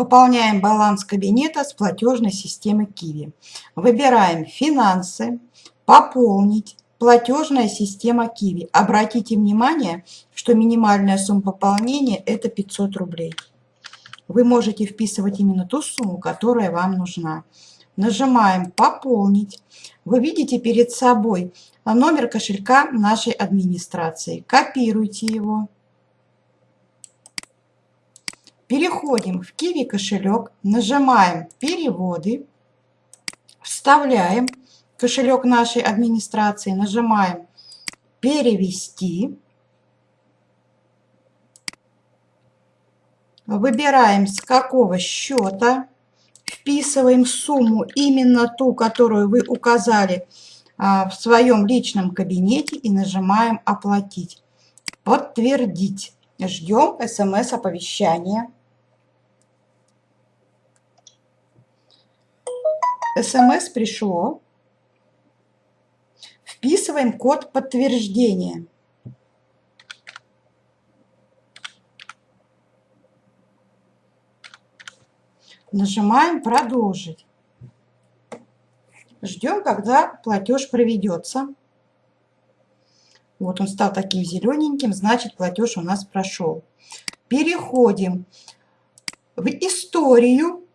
Пополняем баланс кабинета с платежной системы Киви. Выбираем «Финансы», «Пополнить», «Платежная система Киви». Обратите внимание, что минимальная сумма пополнения – это 500 рублей. Вы можете вписывать именно ту сумму, которая вам нужна. Нажимаем «Пополнить». Вы видите перед собой номер кошелька нашей администрации. Копируйте его. Переходим в Kiwi кошелек, нажимаем «Переводы», вставляем кошелек нашей администрации, нажимаем «Перевести», выбираем с какого счета, вписываем сумму именно ту, которую вы указали а, в своем личном кабинете и нажимаем «Оплатить», «Подтвердить». Ждем смс-оповещания. СМС пришло. Вписываем код подтверждения. Нажимаем «Продолжить». Ждем, когда платеж проведется. Вот он стал таким зелененьким, значит платеж у нас прошел. Переходим в историю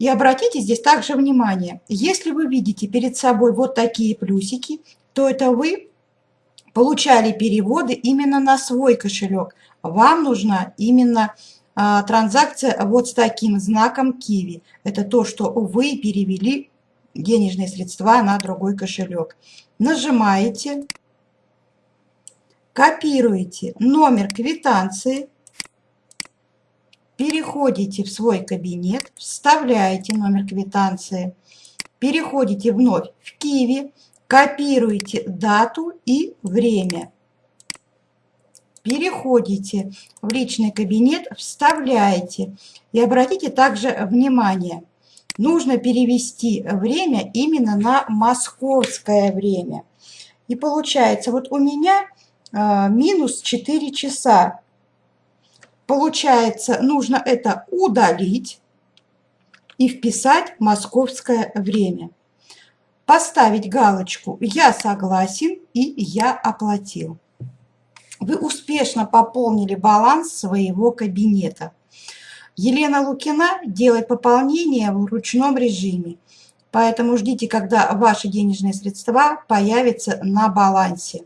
и обратите здесь также внимание, если вы видите перед собой вот такие плюсики, то это вы получали переводы именно на свой кошелек. Вам нужна именно а, транзакция вот с таким знаком Киви. Это то, что вы перевели денежные средства на другой кошелек. Нажимаете, копируете номер квитанции, переходите в свой кабинет, вставляете номер квитанции, переходите вновь в Киви, копируете дату и время. Переходите в личный кабинет, вставляете. И обратите также внимание, нужно перевести время именно на московское время. И получается, вот у меня э, минус 4 часа Получается, нужно это удалить и вписать московское время. Поставить галочку «Я согласен» и «Я оплатил». Вы успешно пополнили баланс своего кабинета. Елена Лукина делает пополнение в ручном режиме. Поэтому ждите, когда ваши денежные средства появятся на балансе.